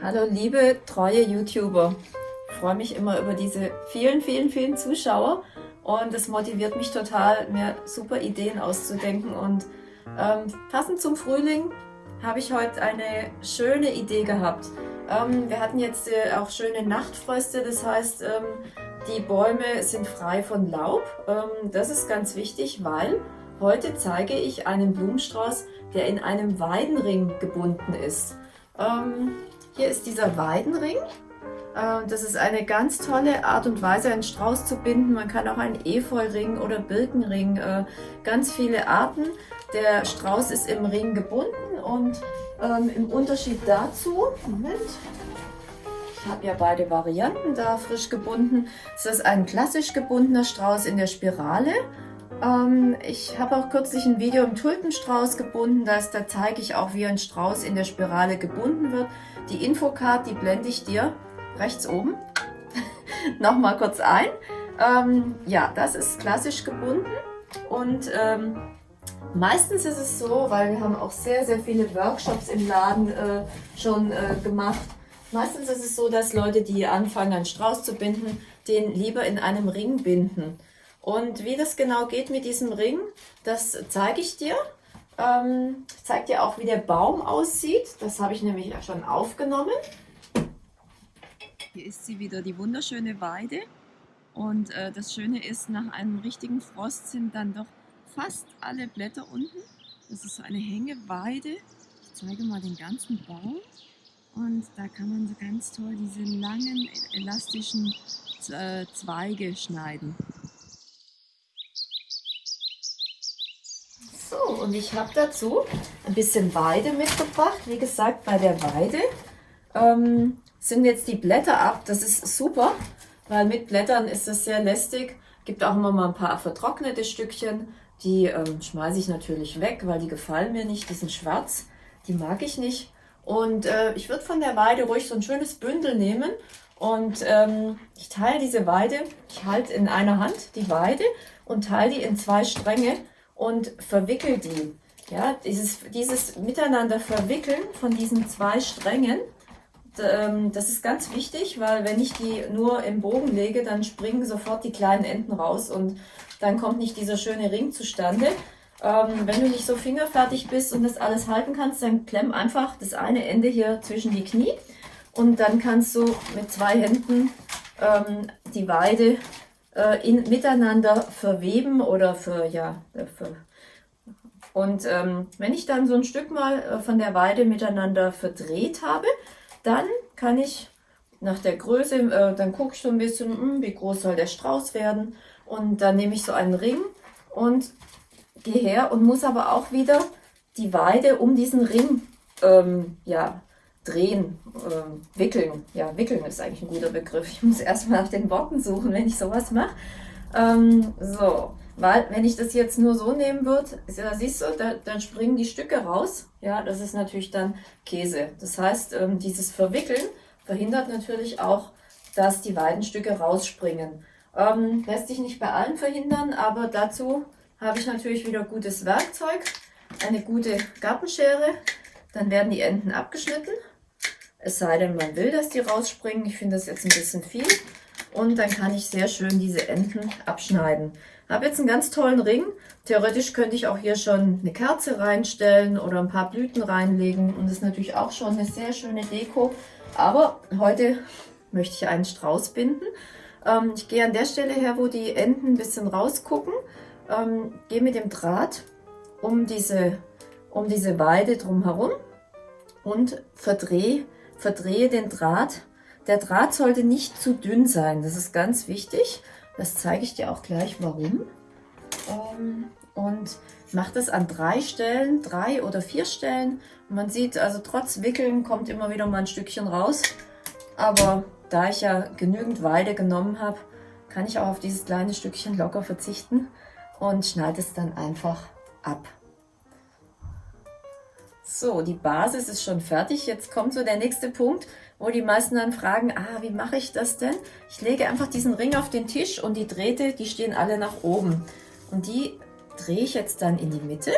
Hallo liebe treue YouTuber. Ich freue mich immer über diese vielen, vielen, vielen Zuschauer und es motiviert mich total, mir super Ideen auszudenken und ähm, passend zum Frühling habe ich heute eine schöne Idee gehabt. Ähm, wir hatten jetzt äh, auch schöne Nachtfröste, das heißt, ähm, die Bäume sind frei von Laub. Ähm, das ist ganz wichtig, weil heute zeige ich einen Blumenstrauß, der in einem Weidenring gebunden ist. Ähm, hier ist dieser Weidenring. Äh, das ist eine ganz tolle Art und Weise, einen Strauß zu binden. Man kann auch einen Efeuring oder Birkenring, äh, ganz viele Arten. Der Strauß ist im Ring gebunden und ähm, im Unterschied dazu, Moment, ich habe ja beide Varianten da frisch gebunden. Ist ein klassisch gebundener Strauß in der Spirale. Ähm, ich habe auch kürzlich ein Video im Tulpenstrauß gebunden. Das, da zeige ich auch, wie ein Strauß in der Spirale gebunden wird. Die Infocard, die blende ich dir rechts oben nochmal kurz ein. Ähm, ja, das ist klassisch gebunden und ähm, meistens ist es so, weil wir haben auch sehr, sehr viele Workshops im Laden äh, schon äh, gemacht. Meistens ist es so, dass Leute, die anfangen, einen Strauß zu binden, den lieber in einem Ring binden. Und wie das genau geht mit diesem Ring, das zeige ich dir. Ähm, ich zeige dir auch, wie der Baum aussieht. Das habe ich nämlich schon aufgenommen. Hier ist sie wieder, die wunderschöne Weide. Und äh, das Schöne ist, nach einem richtigen Frost sind dann doch fast alle Blätter unten. Das ist so eine Hängeweide. Ich zeige mal den ganzen Baum. Und da kann man so ganz toll diese langen, elastischen äh, Zweige schneiden. So, und ich habe dazu ein bisschen Weide mitgebracht. Wie gesagt, bei der Weide ähm, sind jetzt die Blätter ab. Das ist super, weil mit Blättern ist das sehr lästig. Gibt auch immer mal ein paar vertrocknete Stückchen. Die ähm, schmeiße ich natürlich weg, weil die gefallen mir nicht. Die sind schwarz, die mag ich nicht. Und äh, ich würde von der Weide ruhig so ein schönes Bündel nehmen und ähm, ich teile diese Weide, ich halte in einer Hand die Weide und teile die in zwei Stränge und verwickel die. Ja, dieses, dieses Miteinander verwickeln von diesen zwei Strängen, ähm, das ist ganz wichtig, weil wenn ich die nur im Bogen lege, dann springen sofort die kleinen Enden raus und dann kommt nicht dieser schöne Ring zustande. Ähm, wenn du nicht so fingerfertig bist und das alles halten kannst, dann klemm einfach das eine Ende hier zwischen die Knie und dann kannst du mit zwei Händen ähm, die Weide äh, in, miteinander verweben oder für, ja, äh, für, und ähm, wenn ich dann so ein Stück mal äh, von der Weide miteinander verdreht habe, dann kann ich nach der Größe, äh, dann gucke ich so ein bisschen, mh, hm, wie groß soll der Strauß werden? Und dann nehme ich so einen Ring und gehe her und muss aber auch wieder die Weide um diesen Ring ähm, ja, drehen, äh, wickeln. Ja, wickeln ist eigentlich ein guter Begriff. Ich muss erstmal nach den Worten suchen, wenn ich sowas mache. Ähm, so, weil wenn ich das jetzt nur so nehmen würde, da siehst du, da, dann springen die Stücke raus. Ja, das ist natürlich dann Käse. Das heißt, ähm, dieses Verwickeln verhindert natürlich auch, dass die Weidenstücke rausspringen. Ähm, lässt sich nicht bei allen verhindern, aber dazu habe ich natürlich wieder gutes Werkzeug, eine gute Gartenschere. Dann werden die Enden abgeschnitten. Es sei denn, man will, dass die rausspringen. Ich finde das jetzt ein bisschen viel. Und dann kann ich sehr schön diese Enden abschneiden. Habe jetzt einen ganz tollen Ring. Theoretisch könnte ich auch hier schon eine Kerze reinstellen oder ein paar Blüten reinlegen. Und das ist natürlich auch schon eine sehr schöne Deko. Aber heute möchte ich einen Strauß binden. Ähm, ich gehe an der Stelle her, wo die Enden ein bisschen rausgucken. Ähm, gehe mit dem Draht um diese, um diese Weide drumherum und verdrehe verdrehe den Draht. Der Draht sollte nicht zu dünn sein, das ist ganz wichtig. Das zeige ich dir auch gleich, warum. Ähm, und mache das an drei Stellen, drei oder vier Stellen. Man sieht, also trotz Wickeln kommt immer wieder mal ein Stückchen raus. Aber da ich ja genügend Weide genommen habe, kann ich auch auf dieses kleine Stückchen locker verzichten und schneide es dann einfach ab. So, die Basis ist schon fertig. Jetzt kommt so der nächste Punkt, wo die meisten dann fragen, ah, wie mache ich das denn? Ich lege einfach diesen Ring auf den Tisch und die Drähte, die stehen alle nach oben. Und die drehe ich jetzt dann in die Mitte.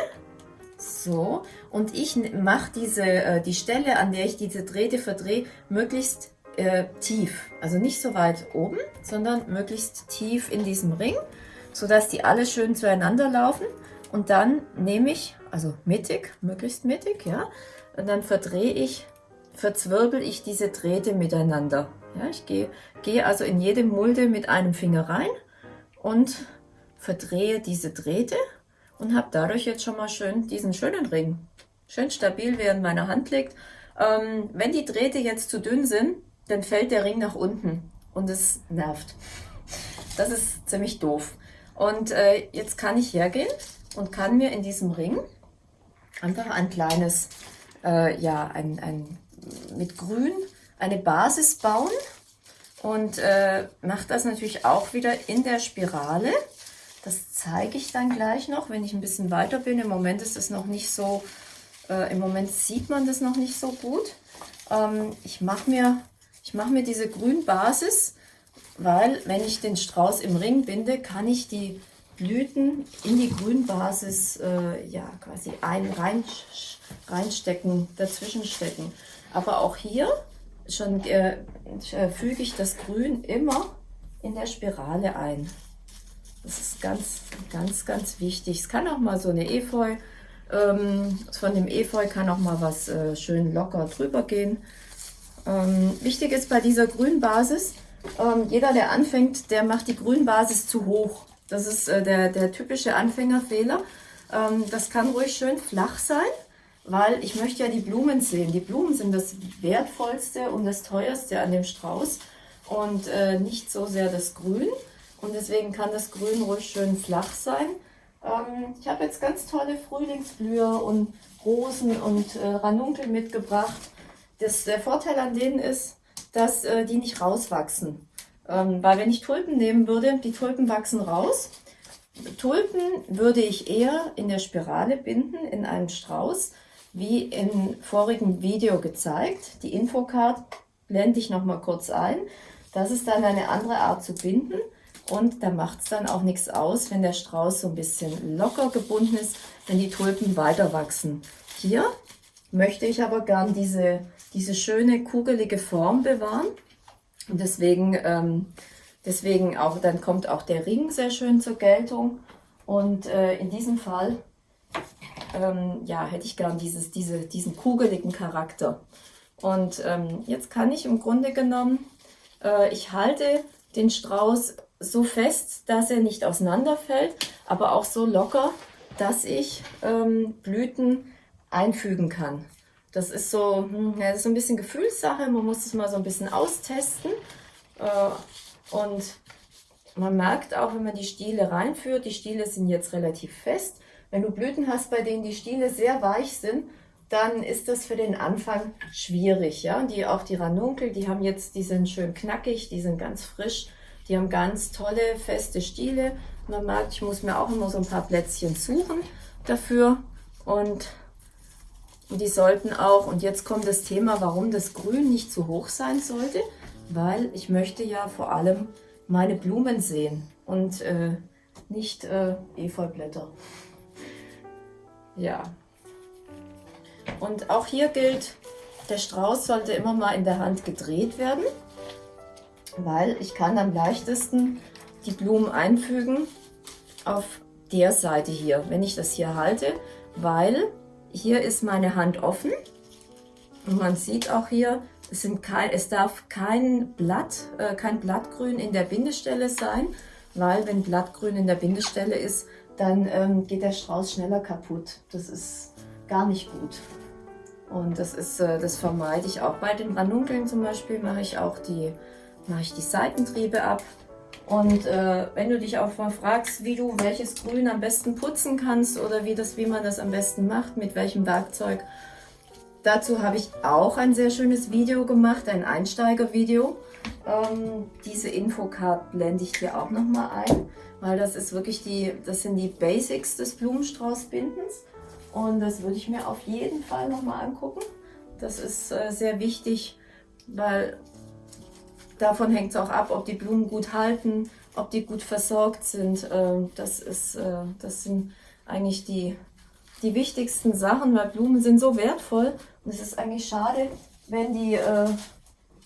So, und ich mache diese, äh, die Stelle, an der ich diese Drähte verdrehe, möglichst äh, tief. Also nicht so weit oben, sondern möglichst tief in diesem Ring, sodass die alle schön zueinander laufen. Und dann nehme ich, also mittig, möglichst mittig, ja, und dann verdrehe ich, verzwirbel ich diese Drähte miteinander. Ja, ich gehe, gehe also in jede Mulde mit einem Finger rein und verdrehe diese Drähte und habe dadurch jetzt schon mal schön diesen schönen Ring. Schön stabil, während meiner Hand liegt. Ähm, wenn die Drähte jetzt zu dünn sind, dann fällt der Ring nach unten und es nervt. Das ist ziemlich doof. Und äh, jetzt kann ich hergehen und kann mir in diesem Ring einfach ein kleines, äh, ja, ein, ein, mit Grün eine Basis bauen und äh, mache das natürlich auch wieder in der Spirale. Das zeige ich dann gleich noch, wenn ich ein bisschen weiter bin. Im Moment ist es noch nicht so, äh, im Moment sieht man das noch nicht so gut. Ähm, ich mache mir, mach mir diese Grünbasis, weil wenn ich den Strauß im Ring binde, kann ich die Blüten in die Grünbasis äh, ja, quasi ein, rein, reinstecken, dazwischen stecken. Aber auch hier schon äh, füge ich das Grün immer in der Spirale ein. Das ist ganz, ganz, ganz wichtig. Es kann auch mal so eine Efeu, ähm, von dem Efeu kann auch mal was äh, schön locker drüber gehen. Ähm, wichtig ist bei dieser Grünbasis, ähm, jeder, der anfängt, der macht die Grünbasis zu hoch. Das ist äh, der, der typische Anfängerfehler. Ähm, das kann ruhig schön flach sein, weil ich möchte ja die Blumen sehen. Die Blumen sind das Wertvollste und das Teuerste an dem Strauß und äh, nicht so sehr das Grün. Und deswegen kann das Grün ruhig schön flach sein. Ähm, ich habe jetzt ganz tolle Frühlingsblüher und Rosen und äh, Ranunkel mitgebracht. Das, der Vorteil an denen ist, dass äh, die nicht rauswachsen. Ähm, weil wenn ich Tulpen nehmen würde, die Tulpen wachsen raus. Tulpen würde ich eher in der Spirale binden, in einem Strauß, wie im vorigen Video gezeigt. Die Infocard blende ich noch mal kurz ein. Das ist dann eine andere Art zu binden. Und da macht es dann auch nichts aus, wenn der Strauß so ein bisschen locker gebunden ist, wenn die Tulpen weiter wachsen. Hier möchte ich aber gern diese, diese schöne kugelige Form bewahren. Und deswegen, ähm, deswegen auch, dann kommt auch der Ring sehr schön zur Geltung. Und äh, in diesem Fall ähm, ja, hätte ich gern dieses, diese, diesen kugeligen Charakter. Und ähm, jetzt kann ich im Grunde genommen, äh, ich halte den Strauß so fest, dass er nicht auseinanderfällt, aber auch so locker, dass ich ähm, Blüten einfügen kann. Das ist so, hm, ja, das ist so ein bisschen Gefühlssache, man muss es mal so ein bisschen austesten. Äh, und man merkt auch, wenn man die Stiele reinführt, die Stiele sind jetzt relativ fest. Wenn du Blüten hast, bei denen die Stiele sehr weich sind, dann ist das für den Anfang schwierig. Ja? Die, auch die Ranunkel, die haben jetzt, die sind schön knackig, die sind ganz frisch. Die haben ganz tolle, feste Stiele. Man merkt, ich muss mir auch immer so ein paar Plätzchen suchen dafür. Und die sollten auch, und jetzt kommt das Thema, warum das Grün nicht zu hoch sein sollte, weil ich möchte ja vor allem meine Blumen sehen und äh, nicht äh, Efeublätter. Ja. Und auch hier gilt, der Strauß sollte immer mal in der Hand gedreht werden weil ich kann am leichtesten die Blumen einfügen auf der Seite hier, wenn ich das hier halte, weil hier ist meine Hand offen und man sieht auch hier, es, kein, es darf kein Blatt, äh, kein Blattgrün in der Bindestelle sein, weil wenn Blattgrün in der Bindestelle ist, dann ähm, geht der Strauß schneller kaputt. Das ist gar nicht gut. Und das, ist, äh, das vermeide ich auch. Bei den Ranunkeln zum Beispiel mache ich auch die mache ich die Seitentriebe ab. Und äh, wenn du dich auch mal fragst, wie du welches Grün am besten putzen kannst oder wie, das, wie man das am besten macht, mit welchem Werkzeug, dazu habe ich auch ein sehr schönes Video gemacht, ein Einsteigervideo. Ähm, diese Infocard blende ich dir auch nochmal ein, weil das ist wirklich die, das sind die Basics des Blumenstraußbindens und das würde ich mir auf jeden Fall nochmal angucken. Das ist äh, sehr wichtig, weil davon hängt es auch ab, ob die Blumen gut halten, ob die gut versorgt sind. Ähm, das, ist, äh, das sind eigentlich die, die wichtigsten Sachen, weil Blumen sind so wertvoll und es ist eigentlich schade, wenn die, äh,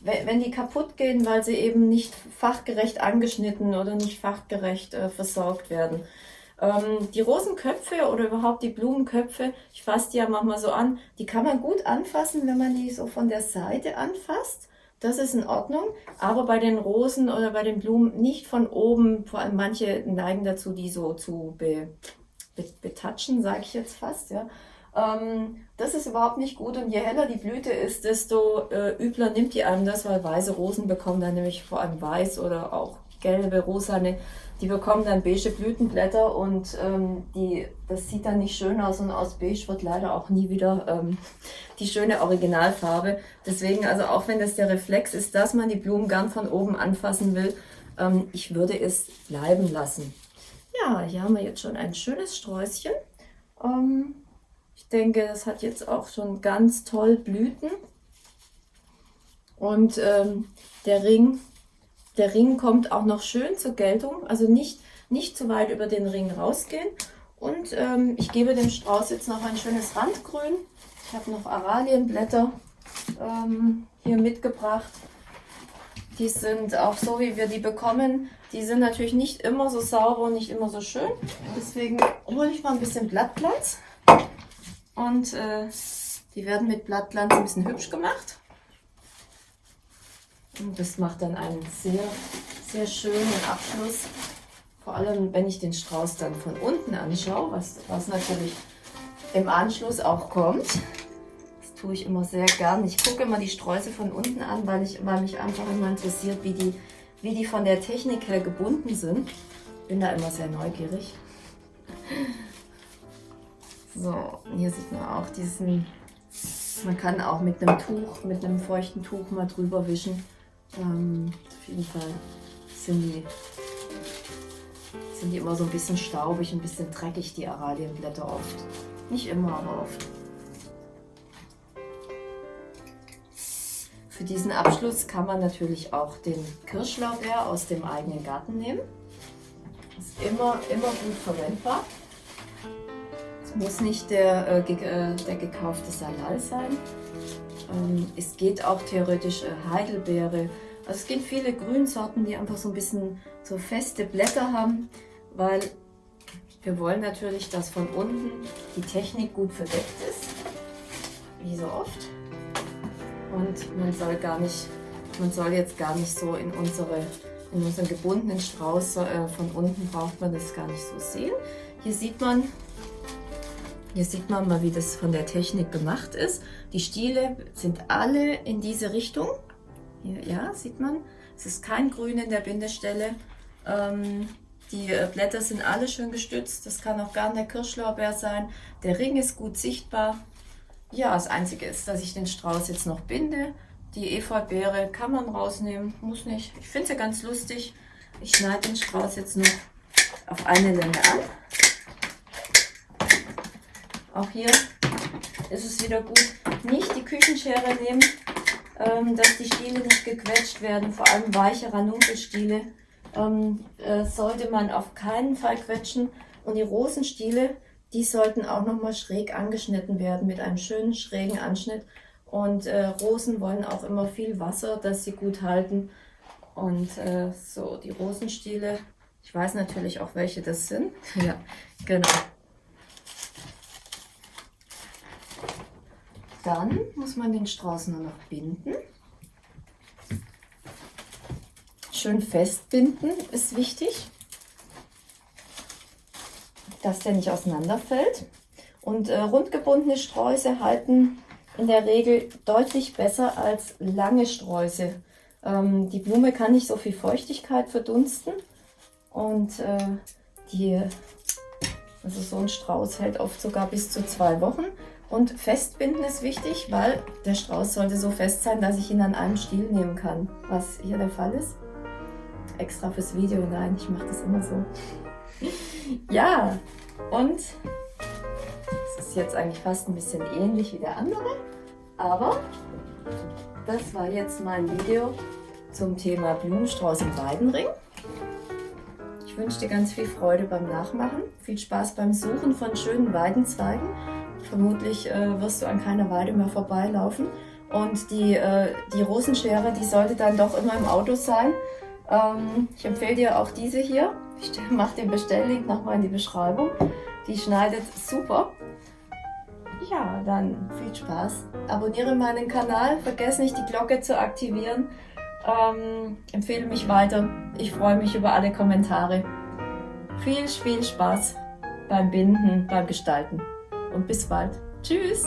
wenn die kaputt gehen, weil sie eben nicht fachgerecht angeschnitten oder nicht fachgerecht äh, versorgt werden. Ähm, die Rosenköpfe oder überhaupt die Blumenköpfe, ich fasse die ja manchmal so an, die kann man gut anfassen, wenn man die so von der Seite anfasst. Das ist in Ordnung, aber bei den Rosen oder bei den Blumen nicht von oben, vor allem manche neigen dazu, die so zu be, be, betatschen, sage ich jetzt fast. Ja. Ähm, das ist überhaupt nicht gut und je heller die Blüte ist, desto äh, übler nimmt die einem das, weil weiße Rosen bekommen dann nämlich vor allem weiß oder auch gelbe, rosane die bekommen dann beige Blütenblätter und ähm, die, das sieht dann nicht schön aus und aus beige wird leider auch nie wieder ähm, die schöne Originalfarbe. Deswegen, also auch wenn das der Reflex ist, dass man die Blumen gern von oben anfassen will, ähm, ich würde es bleiben lassen. Ja, hier haben wir jetzt schon ein schönes Sträußchen. Ähm, ich denke, das hat jetzt auch schon ganz toll Blüten. Und ähm, der Ring der Ring kommt auch noch schön zur Geltung, also nicht, nicht zu weit über den Ring rausgehen. Und ähm, ich gebe dem Strauß jetzt noch ein schönes Randgrün. Ich habe noch Aralienblätter ähm, hier mitgebracht. Die sind auch so, wie wir die bekommen. Die sind natürlich nicht immer so sauber und nicht immer so schön. Deswegen hole ich mal ein bisschen Blattplatz. Und äh, die werden mit Blattglanz ein bisschen hübsch gemacht. Und das macht dann einen sehr, sehr schönen Abschluss. Vor allem, wenn ich den Strauß dann von unten anschaue, was, was natürlich im Anschluss auch kommt. Das tue ich immer sehr gern. Ich gucke immer die Sträuße von unten an, weil, ich, weil mich einfach immer interessiert, wie die, wie die von der Technik her gebunden sind. Bin da immer sehr neugierig. So, hier sieht man auch diesen, man kann auch mit einem Tuch, mit einem feuchten Tuch mal drüber wischen. Ähm, auf jeden Fall sind die, sind die immer so ein bisschen staubig, ein bisschen dreckig, die Aralienblätter oft. Nicht immer, aber oft. Für diesen Abschluss kann man natürlich auch den Kirschlaubeer aus dem eigenen Garten nehmen. Ist immer, immer gut verwendbar. Es muss nicht der, äh, äh der gekaufte Salal sein. Ähm, es geht auch theoretisch äh, Heidelbeere. Also es gibt viele Grünsorten, die einfach so ein bisschen so feste Blätter haben, weil wir wollen natürlich, dass von unten die Technik gut verdeckt ist, wie so oft. Und man soll gar nicht, man soll jetzt gar nicht so in unsere in unseren gebundenen Strauß äh, von unten braucht man das gar nicht so sehen. Hier sieht man, hier sieht man mal, wie das von der Technik gemacht ist. Die Stiele sind alle in diese Richtung. Hier, ja, sieht man. Es ist kein Grün in der Bindestelle. Ähm, die äh, Blätter sind alle schön gestützt. Das kann auch gern der Kirschlaubeer sein. Der Ring ist gut sichtbar. Ja, das Einzige ist, dass ich den Strauß jetzt noch binde. Die Efeubeere kann man rausnehmen, muss nicht. Ich finde sie ganz lustig. Ich schneide den Strauß jetzt noch auf eine Länge an. Auch hier ist es wieder gut, nicht die Küchenschere nehmen, ähm, dass die Stiele nicht gequetscht werden. Vor allem weiche Ranunkelstiele ähm, äh, sollte man auf keinen Fall quetschen. Und die Rosenstiele, die sollten auch nochmal schräg angeschnitten werden mit einem schönen schrägen Anschnitt. Und äh, Rosen wollen auch immer viel Wasser, dass sie gut halten. Und äh, so, die Rosenstiele, ich weiß natürlich auch, welche das sind. ja, genau. Dann muss man den Strauß nur noch binden. Schön festbinden ist wichtig, dass der nicht auseinanderfällt. Und äh, rundgebundene Sträuße halten in der Regel deutlich besser als lange Sträuße. Ähm, die Blume kann nicht so viel Feuchtigkeit verdunsten und äh, die, also so ein Strauß hält oft sogar bis zu zwei Wochen. Und festbinden ist wichtig, weil der Strauß sollte so fest sein, dass ich ihn an einem Stiel nehmen kann, was hier der Fall ist. Extra fürs Video, nein, ich mache das immer so. ja, und es ist jetzt eigentlich fast ein bisschen ähnlich wie der andere, aber das war jetzt mein Video zum Thema Blumenstrauß im Weidenring. Ich wünsche dir ganz viel Freude beim Nachmachen, viel Spaß beim Suchen von schönen Weidenzweigen. Vermutlich äh, wirst du an keiner Weide mehr vorbeilaufen. Und die, äh, die Rosenschere, die sollte dann doch immer im Auto sein. Ähm, ich empfehle dir auch diese hier. Ich mache den Bestelllink nochmal in die Beschreibung. Die schneidet super. Ja, dann viel Spaß. Abonniere meinen Kanal, vergiss nicht die Glocke zu aktivieren. Ähm, empfehle mich weiter. Ich freue mich über alle Kommentare. Viel, viel Spaß beim Binden, beim Gestalten. Und bis bald. Tschüss!